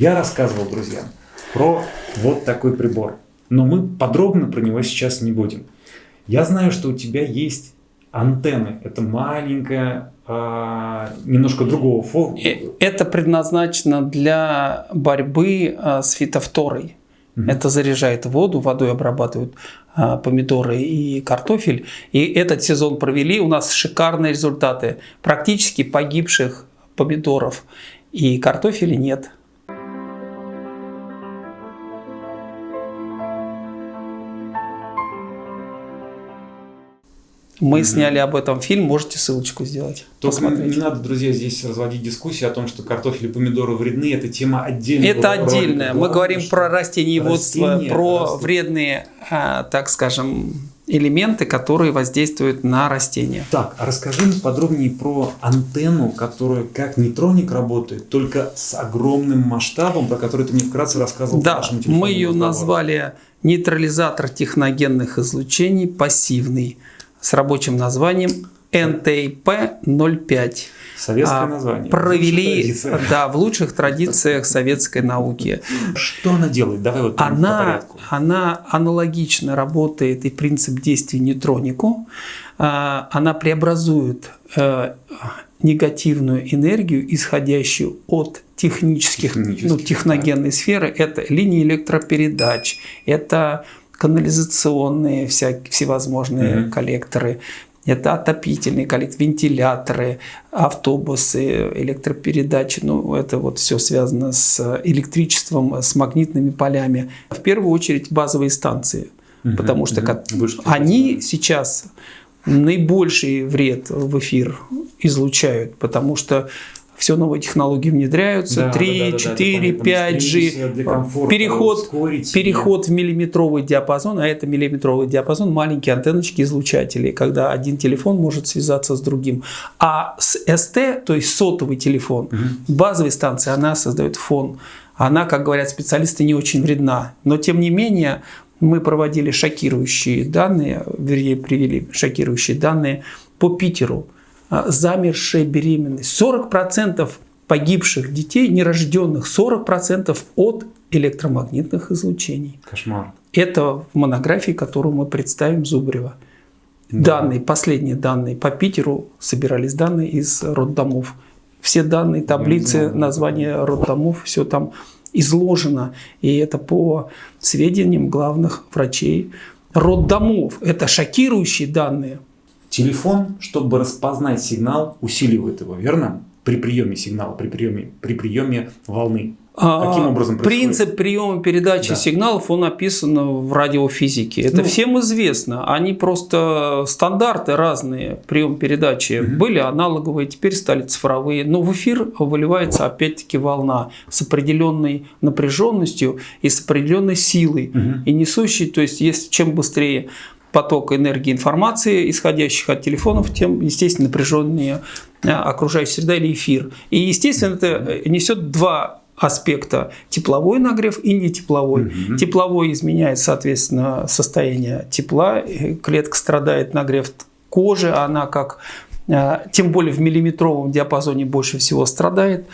Я рассказывал друзьям про вот такой прибор, но мы подробно про него сейчас не будем. Я знаю, что у тебя есть антенны. Это маленькая, а, немножко другого форма. Э, это предназначено для борьбы а, с фитофторой. Угу. Это заряжает воду, водой обрабатывают а, помидоры и картофель. И этот сезон провели, у нас шикарные результаты. Практически погибших помидоров и картофеля нет. Мы mm-hmm. сняли об этом фильм, можете ссылочку сделать. Только посмотреть. не надо, друзья, здесь разводить дискуссию о том, что картофель и помидоры вредны. Это тема отдельная. Это отдельная. Мы говорим про растениеводство, растения про растут. вредные, а, так скажем, элементы, которые воздействуют на растения. Так, а расскажи подробнее про антенну, которая как нейтроник работает, только с огромным масштабом, про который ты мне вкратце рассказывал. Да, мы ее разговора. назвали нейтрализатор техногенных излучений пассивный с рабочим названием НТИП-05. Советское а, название. Провели да, в лучших традициях советской науки. Что она делает? Давай вот она, она аналогично работает и принцип действия нейтронику. А, она преобразует э, негативную энергию, исходящую от технических, ну, техногенной да. сферы. Это линии электропередач, это канализационные вся, всевозможные mm -hmm. коллекторы, это отопительные коллекторы, вентиляторы, автобусы, электропередачи. Ну, это вот все связано с электричеством, с магнитными полями. В первую очередь базовые станции, угу, потому что угу. они сейчас наибольший вред в эфир излучают, потому что все новые технологии внедряются, да, 3, да, да, 4, да, 5G, переход, переход в миллиметровый диапазон, а это миллиметровый диапазон, маленькие антенночки излучатели, когда один телефон может связаться с другим. А с СТ, то есть сотовый телефон, угу. базовой станции, она создает фон. Она, как говорят специалисты, не очень вредна. Но тем не менее, мы проводили шокирующие данные, вернее, привели шокирующие данные по Питеру. А, замершая беременность. 40% погибших детей, нерожденных, 40% от электромагнитных излучений. Кошмар. Это в монографии, которую мы представим Зубрева. Да. Данные, последние данные по Питеру собирались данные из роддомов. Все данные, таблицы, названия роддомов, все там изложено. И это по сведениям главных врачей роддомов. Это шокирующие данные. Телефон, чтобы распознать сигнал, усиливает его, верно? При приеме сигнала, при приеме, при приеме волны. А, Каким образом происходит? Принцип приема передачи да. сигналов, он описан в радиофизике. Это ну, всем известно. Они просто стандарты разные прием передачи угу. были аналоговые, теперь стали цифровые. Но в эфир выливается опять-таки волна с определенной напряженностью и с определенной силой. Угу. И несущей, то есть, если чем быстрее поток энергии информации, исходящих от телефонов, тем, естественно, напряженнее э, окружающая среда или эфир. И, естественно, это несет два аспекта – тепловой нагрев и нетепловой. Угу. Тепловой изменяет, соответственно, состояние тепла, клетка страдает, нагрев кожи, она как э, тем более в миллиметровом диапазоне больше всего страдает.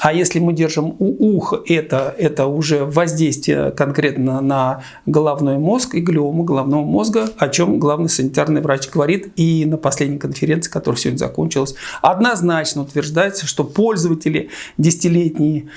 А если мы держим у уха, это, это уже воздействие конкретно на головной мозг и глиому головного мозга, о чем главный санитарный врач говорит и на последней конференции, которая сегодня закончилась, однозначно утверждается, что пользователи десятилетние,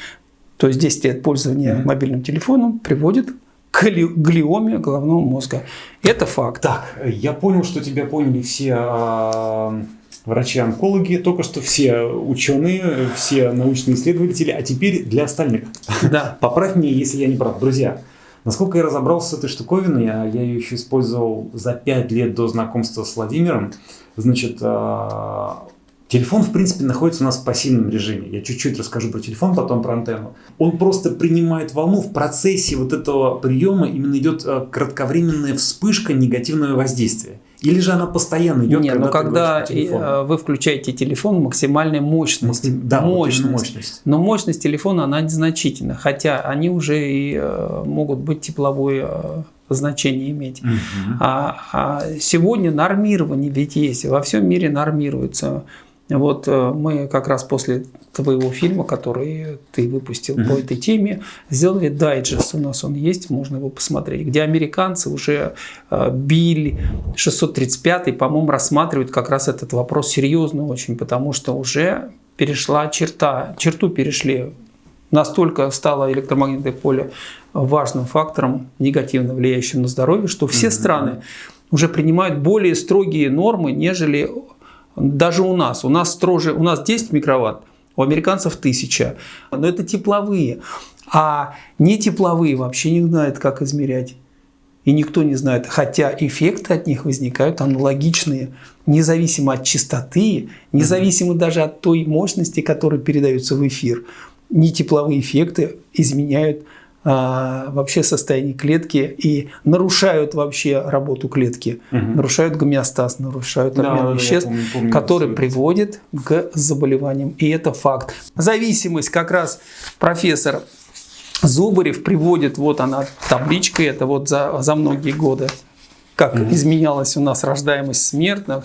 то есть 10 лет пользования мобильным телефоном приводит к глиоме головного мозга. Это факт. Так, я понял, что тебя поняли все а, врачи-онкологи, только что все ученые, все научные исследователи, а теперь для остальных. Да. Поправь меня, если я не прав. Друзья, насколько я разобрался с этой штуковиной, а я ее еще использовал за 5 лет до знакомства с Владимиром, значит, а, Телефон, в принципе, находится у нас в пассивном режиме. Я чуть-чуть расскажу про телефон, потом про антенну. Он просто принимает волну. В процессе вот этого приема именно идет а, кратковременная вспышка негативного воздействия. Или же она постоянно идет? Нет, когда но когда э, вы включаете телефон, максимальная мощность. Да, мощность. мощность. Но мощность телефона, она незначительна. Хотя они уже и э, могут быть тепловое э, значение иметь. Угу. А, а сегодня нормирование ведь есть. Во всем мире нормируется Вот э, мы как раз после твоего фильма, который ты выпустил mm-hmm. по этой теме, сделали дайджест. У нас он есть, можно его посмотреть, где американцы уже э, Биль 635, по-моему, рассматривают как раз этот вопрос серьезно очень, потому что уже перешла черта, черту перешли. Настолько стало электромагнитное поле важным фактором, негативно влияющим на здоровье, что все mm-hmm. страны уже принимают более строгие нормы, нежели даже у нас. У нас строже, у нас 10 микроватт, у американцев 1000. Но это тепловые. А не тепловые вообще не знают, как измерять. И никто не знает. Хотя эффекты от них возникают аналогичные, независимо от частоты, независимо даже от той мощности, которая передается в эфир. Не тепловые эффекты изменяют а, вообще состояние клетки и нарушают вообще работу клетки, угу. нарушают гомеостаз, нарушают обмен да, веществ, помню, помню, который приводит к заболеваниям. И это факт. Зависимость как раз профессор Зубарев приводит, вот она табличка, это вот за, за многие годы как mm изменялась у нас рождаемость смертных,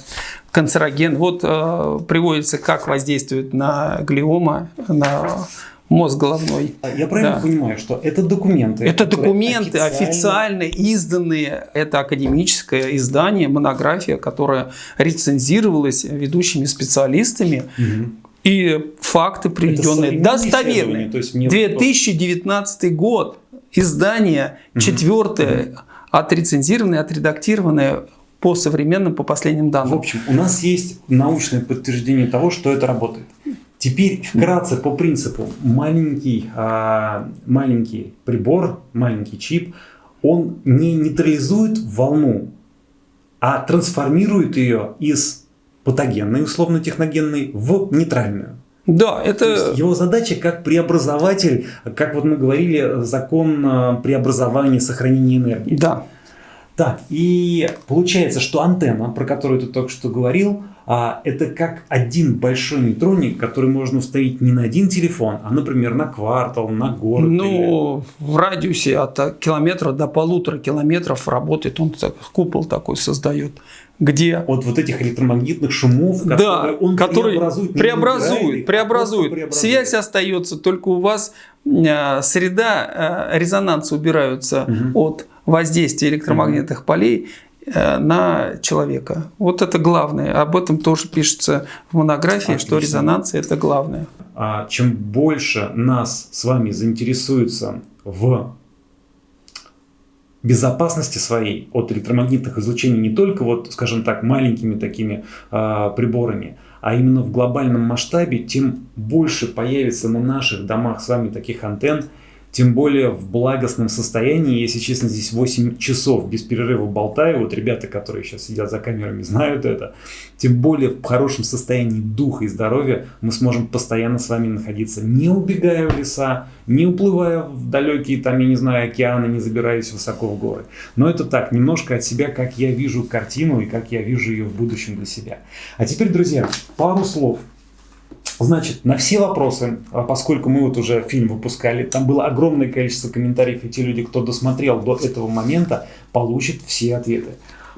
канцероген. Вот э, приводится, как воздействует на глиома, на мозг головной. А я правильно да. понимаю, что это документы? Это документы официально... официально изданные. Это академическое издание, монография, которая рецензировалась ведущими специалистами. Угу. И факты приведенные достоверные. То есть 2019 год. Издание четвертое, угу. отрецензированное, отредактированное по современным, по последним данным. В общем, у нас есть научное подтверждение того, что это работает. Теперь вкратце по принципу. Маленький, а, маленький прибор, маленький чип, он не нейтрализует волну, а трансформирует ее из патогенной, условно-техногенной, в нейтральную. Да, это... его задача как преобразователь, как вот мы говорили, закон а, преобразования, сохранения энергии. Да. Так, и получается, что антенна, про которую ты только что говорил, а, это как один большой нейтроник, который можно установить не на один телефон, а, например, на квартал, на город. Ну, или... в радиусе от километра до полутора километров работает, он так, купол такой создает где от вот этих электромагнитных шумов, которые да, он который преобразует, преобразует, преобразует. преобразует. Связь остается, только у вас э, среда э, резонанса убираются угу. от воздействия электромагнитных угу. полей, на человека. Вот это главное. Об этом тоже пишется в монографии, Отлично. что резонанция – это главное. А чем больше нас с вами заинтересуется в безопасности своей от электромагнитных излучений не только вот, скажем так, маленькими такими э, приборами, а именно в глобальном масштабе, тем больше появится на наших домах с вами таких антенн, тем более в благостном состоянии. Если честно, здесь 8 часов без перерыва болтаю. Вот ребята, которые сейчас сидят за камерами, знают это. Тем более в хорошем состоянии духа и здоровья мы сможем постоянно с вами находиться, не убегая в леса, не уплывая в далекие, там, я не знаю, океаны, не забираясь высоко в горы. Но это так, немножко от себя, как я вижу картину и как я вижу ее в будущем для себя. А теперь, друзья, пару слов Значит, на все вопросы, а поскольку мы вот уже фильм выпускали, там было огромное количество комментариев, и те люди, кто досмотрел до этого момента, получат все ответы.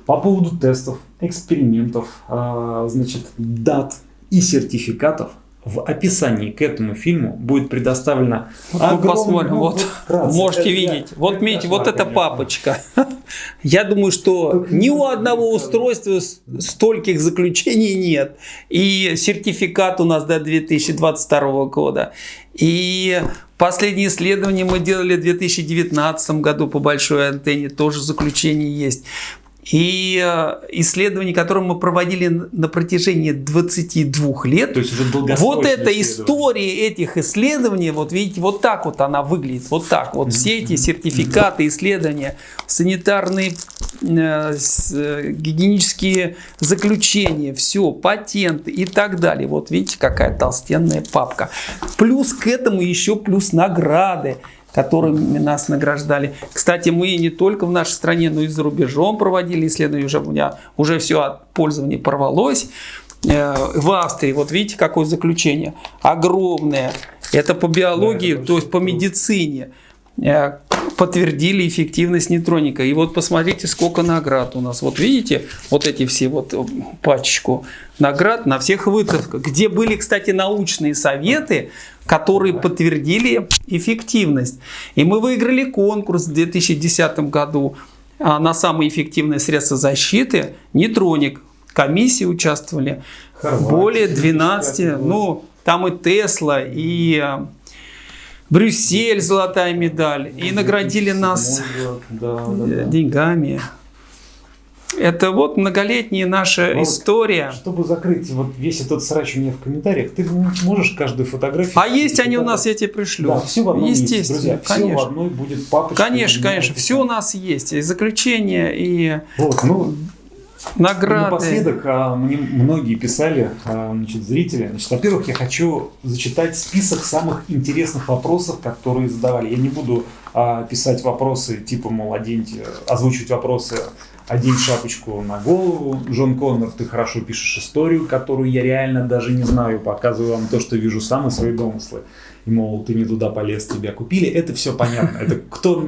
По поводу тестов, экспериментов, а, значит, дат и сертификатов, в описании к этому фильму будет предоставлено вот посмотрим, вот, вкратце. можете это видеть, я, вот видите, вот эта папочка. Я думаю, что ни у одного устройства стольких заключений нет. И сертификат у нас до 2022 года. И последние исследования мы делали в 2019 году по большой антенне, тоже заключение есть. И э, исследования, которые мы проводили на протяжении 22 лет, То есть уже вот эта история этих исследований, вот видите, вот так вот она выглядит, вот так. Вот все эти сертификаты, исследования, санитарные, э, э, гигиенические заключения, все, патенты и так далее. Вот видите, какая толстенная папка. Плюс к этому еще плюс награды которыми нас награждали. Кстати, мы не только в нашей стране, но и за рубежом проводили исследования. Уже у меня уже все от пользования порвалось. Э, в Австрии, вот видите, какое заключение. Огромное. Это по биологии, да, то есть по медицине. Э, подтвердили эффективность нейтроника. И вот посмотрите, сколько наград у нас. Вот видите, вот эти все вот э, пачечку наград на всех выставках, где были, кстати, научные советы, которые подтвердили эффективность. И мы выиграли конкурс в 2010 году а, на самые эффективные средства защиты нейтроник. Комиссии участвовали Хорватия, более 12, ну там и Тесла, и а, Брюссель золотая медаль. И наградили нас да, да, да. деньгами. Это вот многолетняя наша Но история. Чтобы закрыть вот весь этот срач у меня в комментариях, ты можешь каждую фотографию... А есть они у нас, я тебе пришлю. Да, все в одном Естественно, месте, друзья. Конечно. Все в одной будет папочка. Конечно, конечно. Все у нас есть. И заключение, и... Вот, ну, Награды. Напоследок а, мне многие писали, а, значит, зрители. Значит, во-первых, я хочу зачитать список самых интересных вопросов, которые задавали. Я не буду а, писать вопросы типа, мол, оденьте, озвучивать вопросы «Одень шапочку на голову». Джон Коннор, ты хорошо пишешь историю, которую я реально даже не знаю. Показываю вам то, что вижу сам и свои домыслы. И, мол, ты не туда полез, тебя купили. Это все понятно. Это кто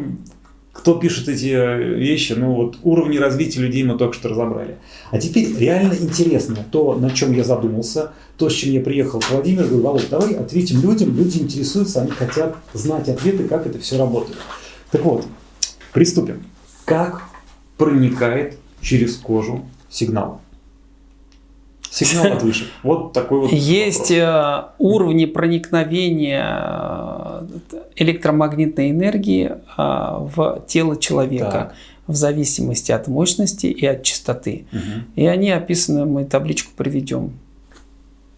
кто пишет эти э, вещи, ну вот уровни развития людей мы только что разобрали. А теперь реально интересно то, на чем я задумался, то, с чем я приехал к Владимиру, говорю, Володь, давай ответим людям, люди интересуются, они хотят знать ответы, как это все работает. Так вот, приступим. Как проникает через кожу сигнал? Сигнал от вышек. Вот такой вот Есть вопрос. Э, уровни проникновения э, электромагнитной энергии э, в тело человека. Так. В зависимости от мощности и от частоты. Угу. И они описаны, мы табличку приведем.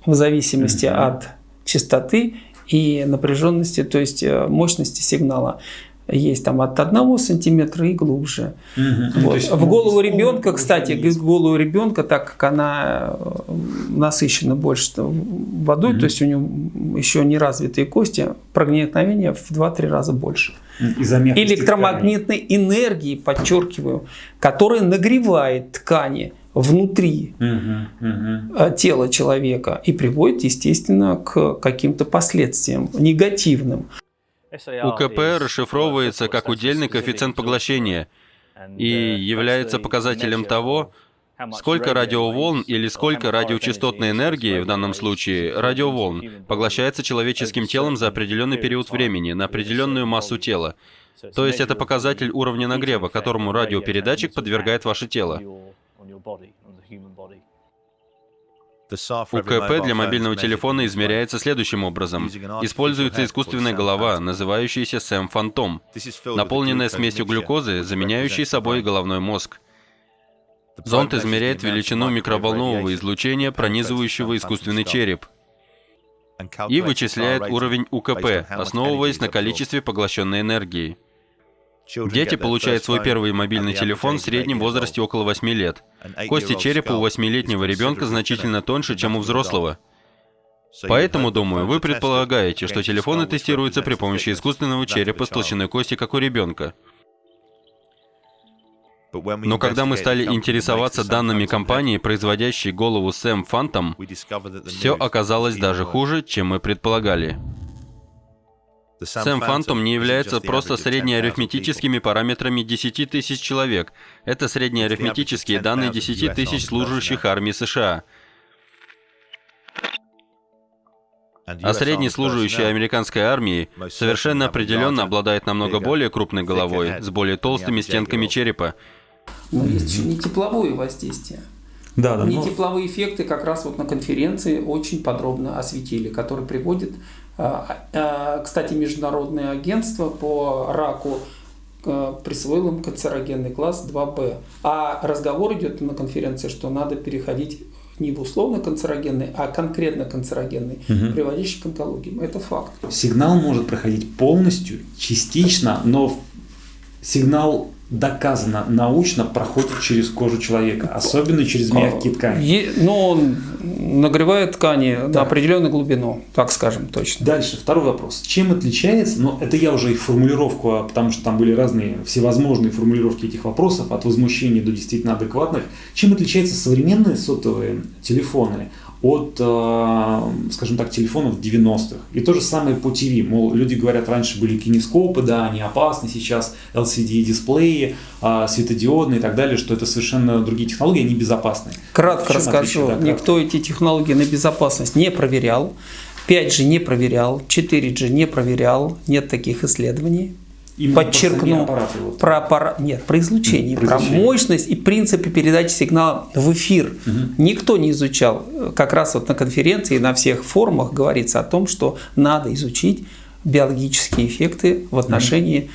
В зависимости угу. от частоты и напряженности, то есть мощности сигнала есть там от одного сантиметра и глубже. Угу. Вот. Есть, в голову ребенка, кстати, в голову ребенка, так как она э, насыщена больше водой, угу. то есть у него еще не развитые кости, проникновение в 2-3 раза больше. Электромагнитной ткани. энергии, подчеркиваю, которая нагревает ткани внутри угу, угу. тела человека и приводит, естественно, к каким-то последствиям негативным. УКП расшифровывается как удельный коэффициент поглощения и является показателем того, сколько радиоволн или сколько радиочастотной энергии, в данном случае радиоволн, поглощается человеческим телом за определенный период времени на определенную массу тела. То есть это показатель уровня нагрева, которому радиопередатчик подвергает ваше тело. УКП для мобильного телефона измеряется следующим образом. Используется искусственная голова, называющаяся Сэм Фантом, наполненная смесью глюкозы, заменяющей собой головной мозг. Зонд измеряет величину микроволнового излучения, пронизывающего искусственный череп, и вычисляет уровень УКП, основываясь на количестве поглощенной энергии. Дети получают свой первый мобильный телефон в среднем возрасте около 8 лет. Кости черепа у 8-летнего ребенка значительно тоньше, чем у взрослого. Поэтому, думаю, вы предполагаете, что телефоны тестируются при помощи искусственного черепа с толщиной кости, как у ребенка. Но когда мы стали интересоваться данными компании, производящей голову Сэм Phantom, все оказалось даже хуже, чем мы предполагали. Сэм Фантом не является просто среднеарифметическими параметрами 10 тысяч человек. Это среднеарифметические данные 10 тысяч служащих армии США. А средний служащий американской армии совершенно определенно обладает намного более крупной головой, с более толстыми стенками черепа. Но есть еще не тепловое воздействие. Да, да, не но... тепловые эффекты как раз вот на конференции очень подробно осветили, которые приводят кстати, Международное агентство по раку э, присвоило им канцерогенный класс 2Б. А разговор идет на конференции, что надо переходить не в условно канцерогенный, а конкретно канцерогенный, угу. приводящий к онкологии. Это факт. Сигнал может проходить полностью, частично, но сигнал доказано научно проходит через кожу человека, особенно через мягкие ткани. Но он нагревает ткани да. на определенную глубину, так скажем точно. Дальше, второй вопрос. Чем отличается, но это я уже их формулировку, а потому что там были разные всевозможные формулировки этих вопросов, от возмущения до действительно адекватных. Чем отличаются современные сотовые телефоны от, э, скажем так, телефонов 90-х. И то же самое по ТВ. Мол, люди говорят, раньше были кинескопы, да, они опасны, сейчас LCD-дисплеи, э, светодиодные и так далее, что это совершенно другие технологии, они безопасны. Кратко расскажу. Да, Никто эти технологии на безопасность не проверял. 5G не проверял, 4G не проверял, нет таких исследований. Именно подчеркну вот. про аппарат, нет, про излучение, про, излучение. про мощность и принципы передачи сигнала в эфир. Угу. Никто не изучал. Как раз вот на конференции, на всех форумах говорится о том, что надо изучить биологические эффекты в отношении угу.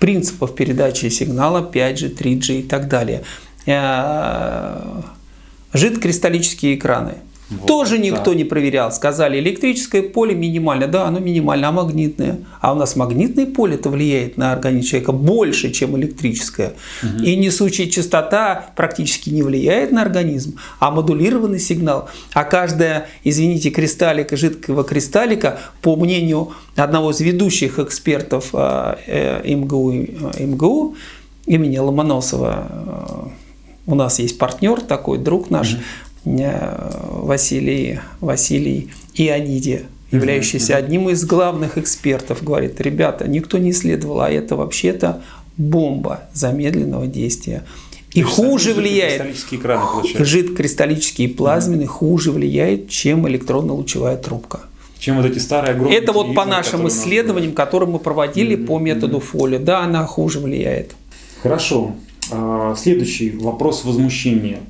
принципов передачи сигнала 5G, 3G и так далее. Э, жидкокристаллические экраны – вот, Тоже никто да. не проверял. Сказали, электрическое поле минимально. Да, оно минимально, а магнитное? А у нас магнитное поле-то влияет на организм человека больше, чем электрическое. Угу. И несущая частота практически не влияет на организм, а модулированный сигнал. А каждая, извините, кристаллика, жидкого кристаллика, по мнению одного из ведущих экспертов а, э, МГУ, э, МГУ имени Ломоносова, э, у нас есть партнер такой, друг наш, угу Василий, Василий Иониди, являющийся одним из главных экспертов, говорит, ребята, никто не исследовал, а это вообще-то бомба замедленного действия. И хуже влияет, жидкокристаллические плазменные mm хуже влияет, чем электронно-лучевая трубка. Чем вот эти старые огромные Это вот по нашим исследованиям, которые мы проводили mm-hmm. по методу Фоли. Да, она хуже влияет. Хорошо. А, следующий вопрос возмущения.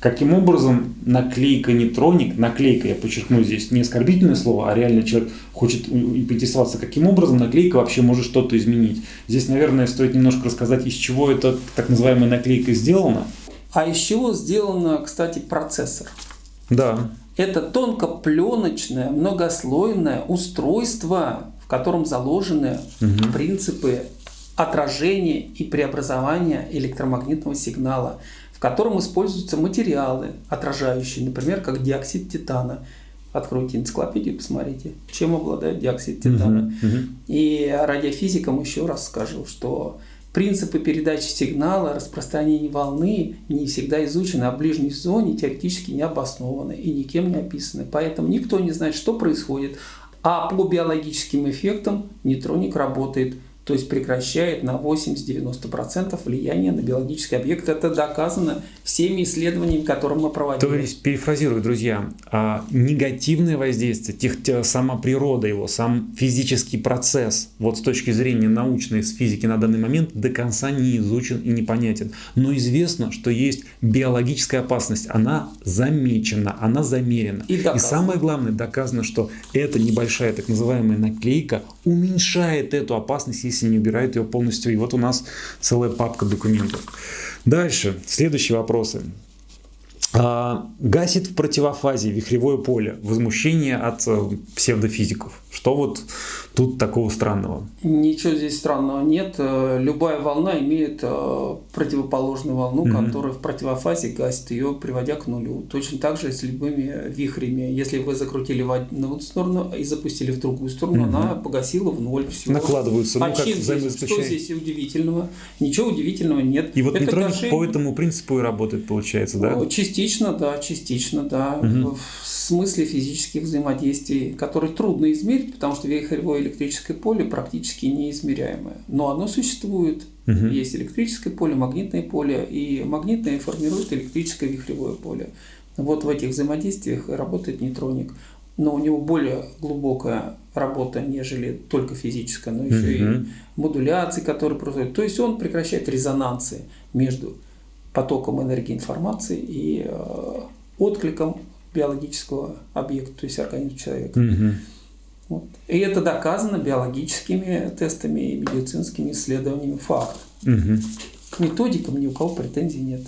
Каким образом наклейка нейтроник, наклейка, я подчеркну здесь не оскорбительное слово, а реально человек хочет поинтересоваться, каким образом наклейка вообще может что-то изменить. Здесь, наверное, стоит немножко рассказать, из чего эта так называемая наклейка сделана. А из чего сделан, кстати, процессор? Да. Это тонкопленочное, многослойное устройство, в котором заложены угу. принципы отражения и преобразования электромагнитного сигнала котором используются материалы, отражающие, например, как диоксид титана. Откройте энциклопедию, посмотрите, чем обладает диоксид титана. Uh-huh, uh-huh. И радиофизикам еще раз скажу, что принципы передачи сигнала, распространения волны не всегда изучены, а в ближней зоне теоретически не обоснованы и никем не описаны. Поэтому никто не знает, что происходит. А по биологическим эффектам нейтроник работает то есть прекращает на 80-90% влияние на биологический объект. Это доказано всеми исследованиями, которые мы проводили. То есть, перефразирую, друзья, а негативное воздействие, тех, сама природа его, сам физический процесс, вот с точки зрения научной с физики на данный момент до конца не изучен и непонятен. Но известно, что есть биологическая опасность, она замечена, она замерена. И, и самое главное, доказано, что эта небольшая так называемая наклейка уменьшает эту опасность, если не убирает ее полностью. И вот у нас целая папка документов. Дальше, следующие вопросы. А, гасит в противофазе вихревое поле. Возмущение от э, псевдофизиков. Что вот тут такого странного? Ничего здесь странного нет. Э, любая волна имеет э, противоположную волну, mm-hmm. которая в противофазе гасит ее, приводя к нулю. Точно так же с любыми вихрями. Если вы закрутили в одну сторону и запустили в другую сторону, mm-hmm. она погасила в ноль все. Накладываются. А ну, как здесь, что здесь удивительного? Ничего удивительного нет. И вот Это нейтроник гашение... по этому принципу и работает, получается, да? Частично, да, частично, да. Mm-hmm. В смысле физических взаимодействий, которые трудно измерить, потому что вихревое электрическое поле практически неизмеряемое. Но оно существует. Угу. Есть электрическое поле, магнитное поле, и магнитное формирует электрическое вихревое поле. Вот в этих взаимодействиях работает нейтроник. Но у него более глубокая работа, нежели только физическая, но еще угу. и модуляции, которые происходят. То есть он прекращает резонансы между потоком энергии информации и э, откликом биологического объекта, то есть организма человека. Угу. Вот. И это доказано биологическими тестами и медицинскими исследованиями факт. Угу. К методикам ни у кого претензий нет,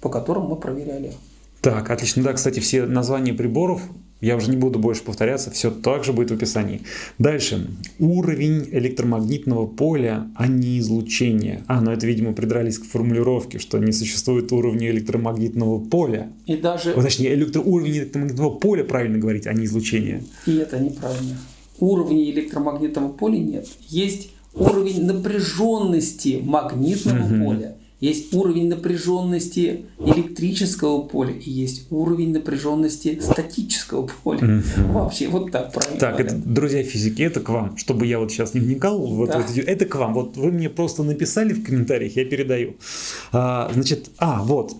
по которым мы проверяли. Так, отлично. Да, кстати, все названия приборов я уже не буду больше повторяться, все так же будет в описании. Дальше. Уровень электромагнитного поля, а не излучение. А, ну это, видимо, придрались к формулировке, что не существует уровня электромагнитного поля. И даже... Точнее, электро... уровень электромагнитного поля правильно говорить, а не излучение. И это неправильно. Уровня электромагнитного поля нет. Есть уровень напряженности магнитного угу. поля. Есть уровень напряженности электрического поля и есть уровень напряженности статического поля. Mm-hmm. Вообще, вот так правильно. Так, это, друзья физики, это к вам, чтобы я вот сейчас не вникал, вот, да. вот, это к вам. Вот вы мне просто написали в комментариях, я передаю. А, значит, а, вот.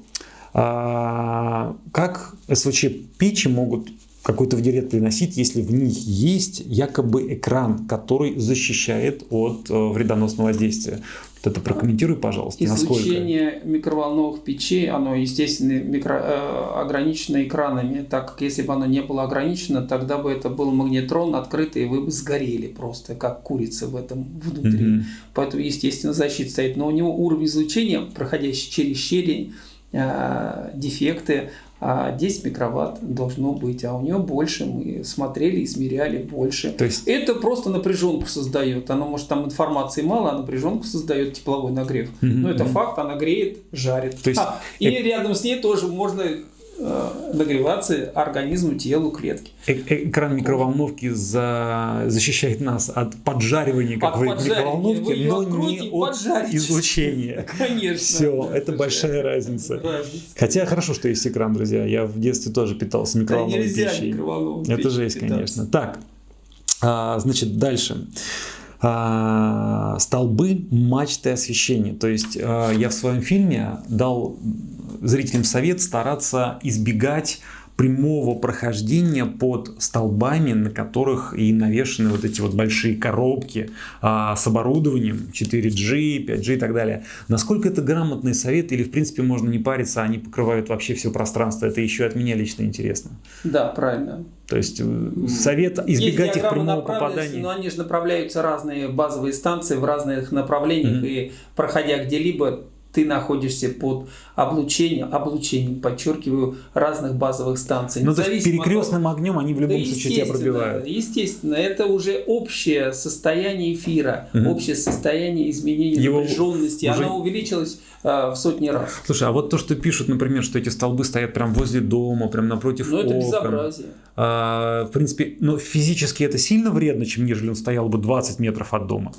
А, как СВЧ печи могут какой-то вред приносить, если в них есть якобы экран, который защищает от э, вредоносного воздействия. Вот это прокомментируй, пожалуйста. Излучение насколько... микроволновых печей, оно, естественно, микро, э, ограничено экранами, так как если бы оно не было ограничено, тогда бы это был магнетрон открытый, и вы бы сгорели просто, как курица в этом внутри. Mm-hmm. Поэтому, естественно, защита стоит. Но у него уровень излучения, проходящий через щели, э, дефекты, 10 микроватт должно быть, а у нее больше, мы смотрели, измеряли больше. То есть... Это просто напряженку создает, оно может там информации мало, а напряженку создает тепловой нагрев. Mm-hmm. Но это факт, она греет, жарит. То есть... а, и э... рядом с ней тоже можно нагреваться организму, телу, клетки. Э Экран микроволновки за... защищает нас от поджаривания, как от в микроволновке, но не от излучения. Конечно. Все, это большая разница. разница. Хотя хорошо, что есть экран, друзья. Я в детстве тоже питался микроволновой да пищей. Это жесть, конечно. Так, а, значит, дальше а, столбы, мачты освещения. То есть а, я в своем фильме дал зрителям совет стараться избегать прямого прохождения под столбами, на которых и навешаны вот эти вот большие коробки а, с оборудованием 4G, 5G и так далее. Насколько это грамотный совет или в принципе можно не париться, они покрывают вообще все пространство? Это еще от меня лично интересно. Да, правильно. То есть э, совет избегать их прямого попадания. Но они же направляются разные базовые станции в разных направлениях, mm-hmm. и проходя где-либо, ты находишься под облучением, облучением, подчеркиваю, разных базовых станций. Ну, то есть перекрестным от... огнем они в любом да, случае тебя пробивают. Естественно, это уже общее состояние эфира, угу. общее состояние изменения Его напряженности. Уже... Оно увеличилось э, в сотни раз. Слушай, а вот то, что пишут, например, что эти столбы стоят прямо возле дома, прям напротив Ну, это безобразие. А, в принципе, но физически это сильно вредно, чем нежели он стоял бы 20 метров от дома.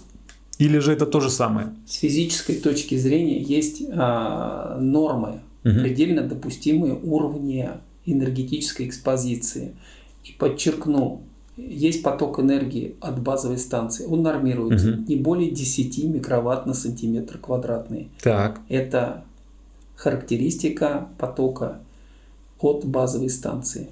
Или же это то же самое? С физической точки зрения есть а, нормы, угу. предельно допустимые уровни энергетической экспозиции. И подчеркну, есть поток энергии от базовой станции. Он нормируется угу. не более 10 микроватт на сантиметр квадратный. Так. Это характеристика потока от базовой станции.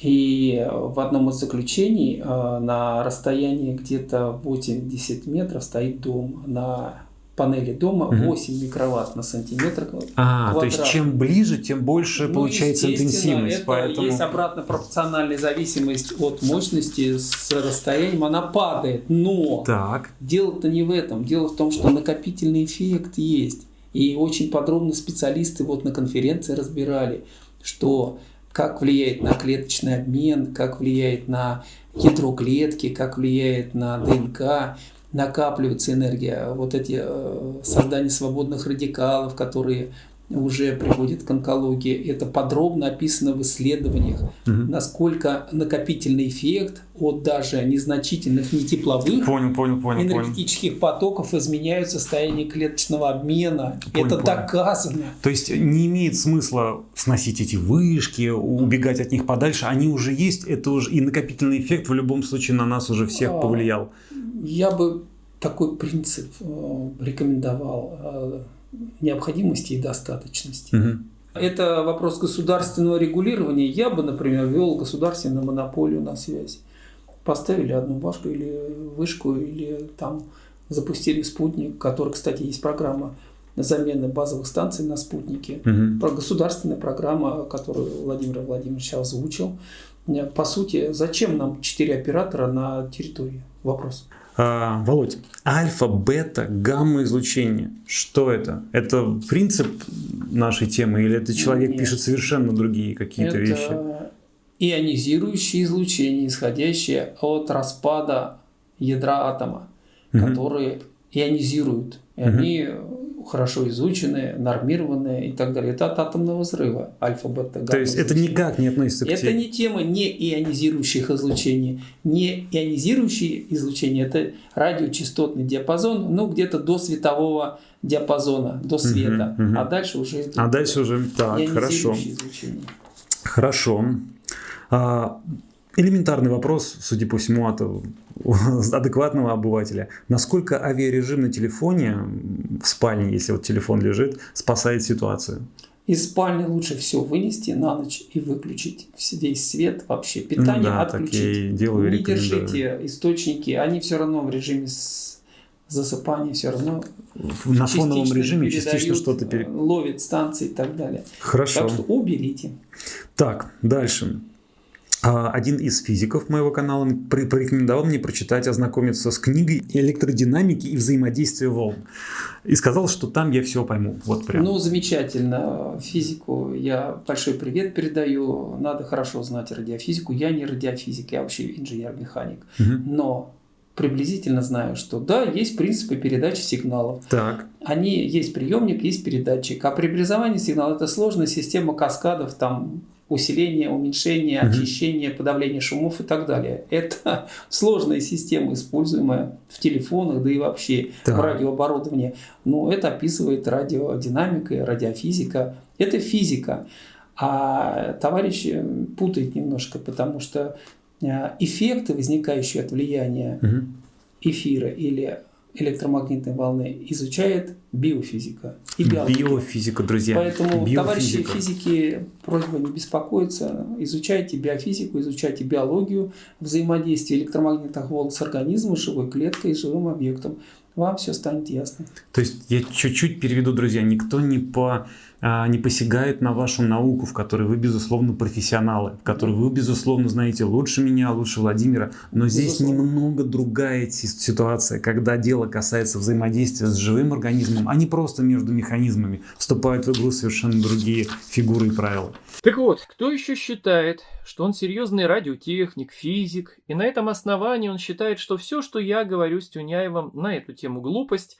И в одном из заключений э, на расстоянии где-то 80 метров стоит дом. На панели дома 8 микроватт на сантиметр а, квадрат. то есть чем ближе, тем больше ну, получается интенсивность. Это поэтому... Есть обратно пропорциональная зависимость от мощности с расстоянием, она падает. Но дело-то не в этом. Дело в том, что накопительный эффект есть. И очень подробно специалисты вот на конференции разбирали, что как влияет на клеточный обмен, как влияет на ядро клетки, как влияет на ДНК, накапливается энергия, вот эти э, создание свободных радикалов, которые уже приводит к онкологии. Это подробно описано в исследованиях, угу. насколько накопительный эффект от даже незначительных не тепловых понял, понял, понял, энергетических понял. потоков изменяют состояние клеточного обмена. Понял, Это понял. доказано. То есть не имеет смысла сносить эти вышки, убегать от них подальше. Они уже есть, это уже и накопительный эффект в любом случае на нас уже всех а, повлиял. Я бы такой принцип э, рекомендовал э, необходимости и достаточности. Угу. Это вопрос государственного регулирования. Я бы, например, ввел государственную монополию на связь. Поставили одну башку или вышку, или там запустили спутник, который, кстати, есть программа замены базовых станций на спутники. Угу. Про государственная программа, которую Владимир Владимирович озвучил. По сути, зачем нам четыре оператора на территории? Вопрос. А, Володь, альфа, бета, гамма излучение. Что это? Это принцип нашей темы или это человек Нет. пишет совершенно другие какие-то вещи? ионизирующее излучение, исходящее от распада ядра атома, угу. которые ионизируют. И угу. они хорошо изученные, нормированные и так далее. Это от атомного взрыва альфа-бета. То есть это никак не относится к Это не тема не ионизирующих излучений. Не ионизирующие излучения, это радиочастотный диапазон, ну где-то до светового диапазона, до света. Угу, угу. А дальше уже... А дальше уже, так, хорошо. Излучения. Хорошо. А, элементарный вопрос, судя по всему, от адекватного обывателя. Насколько авиарежим на телефоне, в спальне, если вот телефон лежит, спасает ситуацию? Из спальни лучше все вынести на ночь и выключить весь свет, вообще питание ну, да, отключить. делаю, Не держите источники, они все равно в режиме засыпания все равно на фоновом режиме частично что-то пере... ловит станции и так далее. Хорошо. Так что уберите. Так, дальше. А, один из физиков моего канала порекомендовал мне прочитать, ознакомиться с книгой электродинамики и взаимодействия волн. И сказал, что там я все пойму. Вот прям. Ну, замечательно. Физику я большой привет передаю. Надо хорошо знать радиофизику. Я не радиофизик, я вообще инженер-механик. Угу. Но приблизительно знаю, что да, есть принципы передачи сигналов. Так. Они есть приемник, есть передатчик. А преобразование сигнала это сложная система каскадов, там усиление, уменьшение, очищение, подавление шумов и так далее. Это сложная система, используемая в телефонах, да и вообще да. в радиооборудовании. Но это описывает радиодинамика и радиофизика. Это физика. А товарищ путает немножко, потому что э, эффекты, возникающие от влияния эфира или электромагнитной волны изучает биофизика и биология. Биофизика, друзья. Поэтому, биофизика. товарищи физики, просьба не беспокоиться, изучайте биофизику, изучайте биологию, взаимодействие электромагнитных волн с организмом, живой клеткой и живым объектом. Вам все станет ясно. То есть я чуть-чуть переведу, друзья, никто не по не посягает на вашу науку, в которой вы, безусловно, профессионалы, в которой вы, безусловно, знаете лучше меня, лучше Владимира. Но здесь безусловно. немного другая ситуация, когда дело касается взаимодействия с живым организмом, а не просто между механизмами. Вступают в игру совершенно другие фигуры и правила. Так вот, кто еще считает, что он серьезный радиотехник, физик, и на этом основании он считает, что все, что я говорю с Тюняевым на эту тему глупость,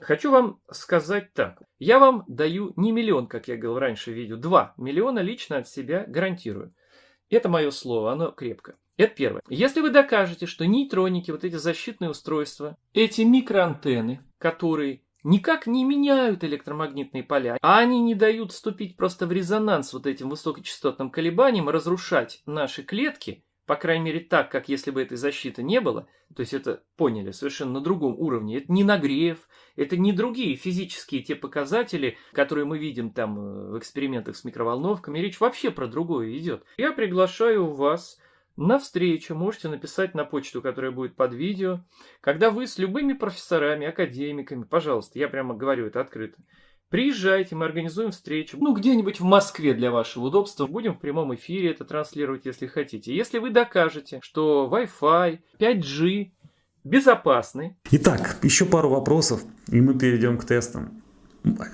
Хочу вам сказать так. Я вам даю не миллион, как я говорил раньше в видео, два миллиона лично от себя гарантирую. Это мое слово, оно крепко. Это первое. Если вы докажете, что нейтроники, вот эти защитные устройства, эти микроантенны, которые никак не меняют электромагнитные поля, а они не дают вступить просто в резонанс вот этим высокочастотным колебаниям разрушать наши клетки, по крайней мере так, как если бы этой защиты не было, то есть это поняли совершенно на другом уровне, это не нагрев, это не другие физические те показатели, которые мы видим там э, в экспериментах с микроволновками, речь вообще про другое идет. Я приглашаю вас на встречу, можете написать на почту, которая будет под видео, когда вы с любыми профессорами, академиками, пожалуйста, я прямо говорю это открыто, Приезжайте, мы организуем встречу. Ну, где-нибудь в Москве для вашего удобства. Будем в прямом эфире это транслировать, если хотите. Если вы докажете, что Wi-Fi, 5G безопасны. Итак, еще пару вопросов, и мы перейдем к тестам.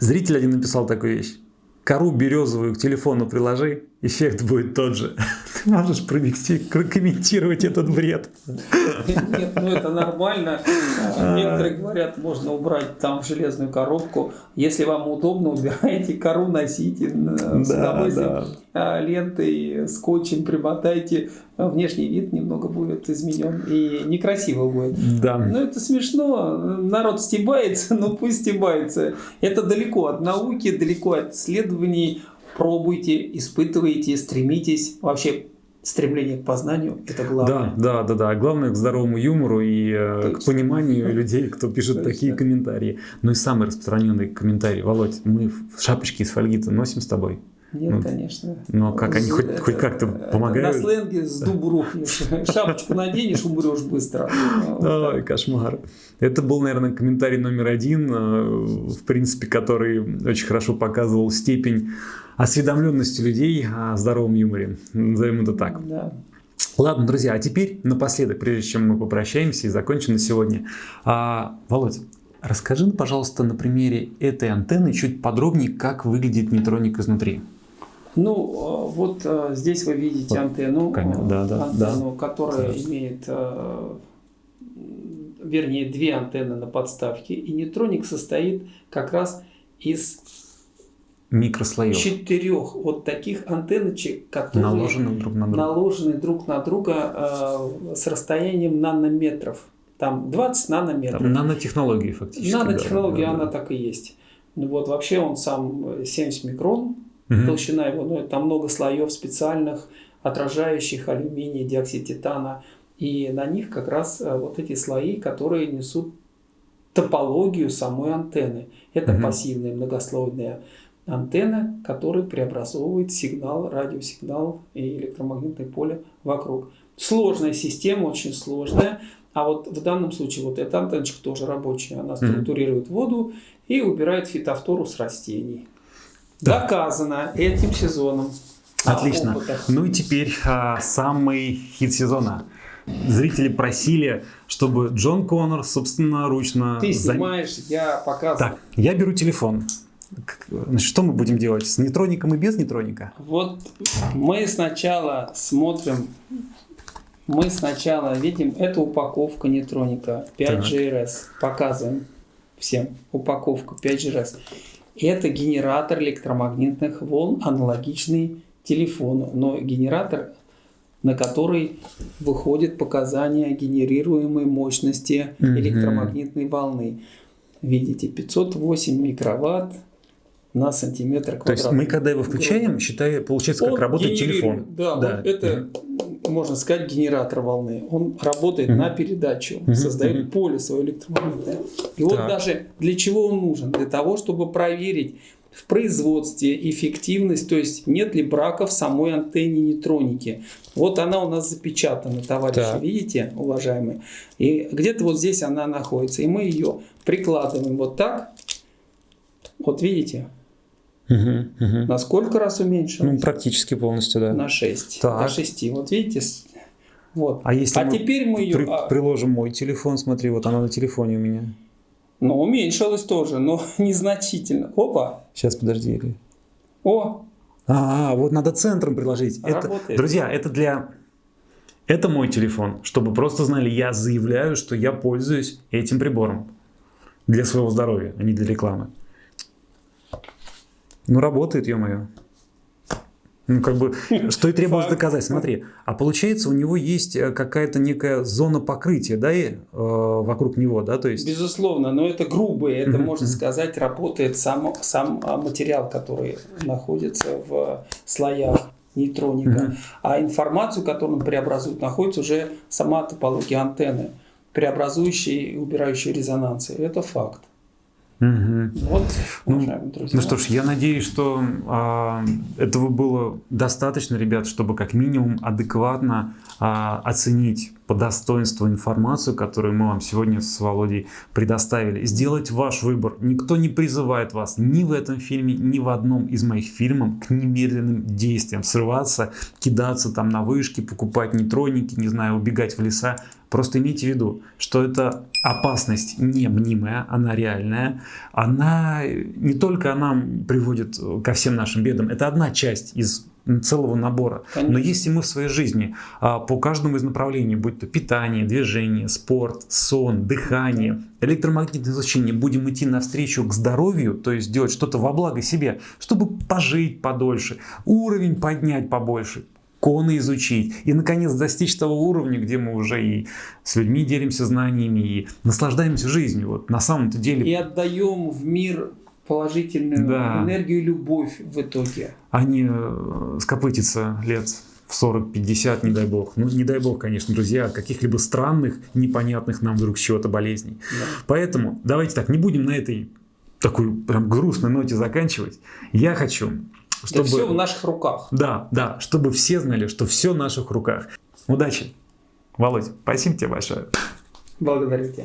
Зритель один написал такую вещь. Кору березовую к телефону приложи, эффект будет тот же. Ты можешь прокомментировать этот бред? Нет, ну это нормально. Некоторые говорят, можно убрать там железную коробку. Если вам удобно, убирайте кору, носите с удовольствием а, лентой, скотчем примотайте. Внешний вид немного будет изменен и некрасиво будет. Да. Ну это смешно. Народ стебается, но пусть стебается. Это далеко от науки, далеко от исследований пробуйте, испытывайте, стремитесь. Вообще стремление к познанию – это главное. Да, да, да, да. Главное к здоровому юмору и э, Точно. к пониманию людей, кто пишет Точно. такие комментарии. Ну и самый распространенный комментарий. Володь, мы шапочки из фольги-то носим с тобой. Нет, ну, конечно. Но как они хоть, хоть как-то помогают? На сленге с дубу рухнешь. Шапочку наденешь, умрешь быстро. Ой, кошмар. Это был, наверное, комментарий номер один, э, в принципе, который очень хорошо показывал степень осведомленности людей о здоровом юморе. Назовем это так. Да. Ладно, друзья, а теперь напоследок, прежде чем мы попрощаемся и закончим на сегодня. А, Володь, расскажи, пожалуйста, на примере этой антенны чуть подробнее, как выглядит нейтроник изнутри. Ну, э, вот э, здесь вы видите вот, антенну, камера, да, да, антенну да. которая да. имеет вернее, две антенны на подставке, и нейтроник состоит как раз из микрослоев. четырех вот таких антенночек, которые наложены друг на друга. наложены друг на друга э, с расстоянием нанометров. Там 20 нанометров. Там нанотехнологии фактически. Нанотехнология, да, да, она да. так и есть. Ну вот вообще он сам 70 микрон, Мгм. толщина его, но там много слоев специальных, отражающих алюминий, диоксид титана. И на них как раз э, вот эти слои, которые несут топологию самой антенны. Это Мгм. пассивная многослойная антенна, которая преобразовывает сигнал, радиосигнал и электромагнитное поле вокруг. Сложная система, очень сложная. А вот в данном случае вот эта антенночка тоже рабочая. Она структурирует воду и убирает фитофтору с растений. Да. Доказано этим сезоном. Отлично. Ну и теперь а, самый хит сезона. Зрители просили, чтобы Джон Коннор собственноручно... Ты снимаешь, я показываю. Так, я беру телефон. Что мы будем делать? С нейтроником и без нейтроника? Вот мы сначала смотрим, мы сначала видим, это упаковка нейтроника 5GRS. Показываем всем упаковку 5GRS. Это генератор электромагнитных волн, аналогичный телефону, но генератор, на который выходят показания генерируемой мощности электромагнитной волны. Видите, 508 микроватт на сантиметр То есть квадратный. мы, когда его включаем, считай, получается, как Он работает телефон. Да, Да. вот это, можно сказать, генератор волны. Он работает Мгм. на передачу, Мгм, создает мгм. поле свое электромагнитное. И вот Так. даже для чего он нужен? Для того, чтобы проверить в производстве эффективность, то есть нет ли брака в самой антенне нейтроники. Вот она у нас запечатана, товарищи, Так. видите, уважаемые? И где-то вот здесь она находится. И мы ее прикладываем вот так. Вот видите, Мгм, мгм. на сколько раз уменьшилось? Ну, практически полностью, да. На 6. Так. До 6. Вот видите? Вот. А если А мы теперь мы ее... при- приложим мой телефон, смотри, вот она на телефоне у меня. Ну, уменьшилась тоже, но незначительно. Опа! Сейчас, подожди. О! А, вот надо центром приложить. Это, Работает. друзья, это для... Это мой телефон. Чтобы просто знали, я заявляю, что я пользуюсь этим прибором. Для своего здоровья, а не для рекламы. Ну, работает, ё-моё. Ну, как бы, что и требовалось Факт. доказать. Смотри, а получается, у него есть э, какая-то некая зона покрытия, да, и, э, вокруг него, да, то есть... Безусловно, но это грубое, это, Мгм, можно сказать, работает сам, сам материал, который находится в слоях нейтроника. Мгм. А информацию, которую он преобразует, находится уже сама топология антенны, преобразующая и убирающая резонансы. Это факт. Мгм. Вот, Ну, друзья. Ну что ж, я надеюсь, что а, этого было достаточно, ребят, чтобы как минимум адекватно а, оценить по достоинству информацию, которую мы вам сегодня с Володей предоставили. Сделать ваш выбор. Никто не призывает вас ни в этом фильме, ни в одном из моих фильмов к немедленным действиям. Срываться, кидаться там на вышки, покупать нейтроники, не знаю, убегать в леса. Просто имейте в виду, что это опасность не мнимая, она реальная. Она не только она приводит ко всем нашим бедам, это одна часть из целого набора. Конечно. Но если мы в своей жизни а, по каждому из направлений, будь то питание, движение, спорт, сон, дыхание, электромагнитное излучение, будем идти навстречу к здоровью, то есть делать что-то во благо себе, чтобы пожить подольше, уровень поднять побольше, коны изучить и, наконец, достичь того уровня, где мы уже и с людьми делимся знаниями, и наслаждаемся жизнью. Вот на самом-то деле И отдаем в мир положительную Да. энергию и любовь в итоге. а не э, скопытиться лет в 40-50, не дай бог. Ну, не дай бог, конечно, друзья, от каких-либо странных, непонятных нам вдруг чего-то болезней. Да. Поэтому давайте так, не будем на этой такой прям грустной ноте заканчивать. Я хочу, чтобы... Да все в наших руках. Да, да, чтобы все знали, что все в наших руках. Удачи. Володь, спасибо тебе большое. Благодарю тебя.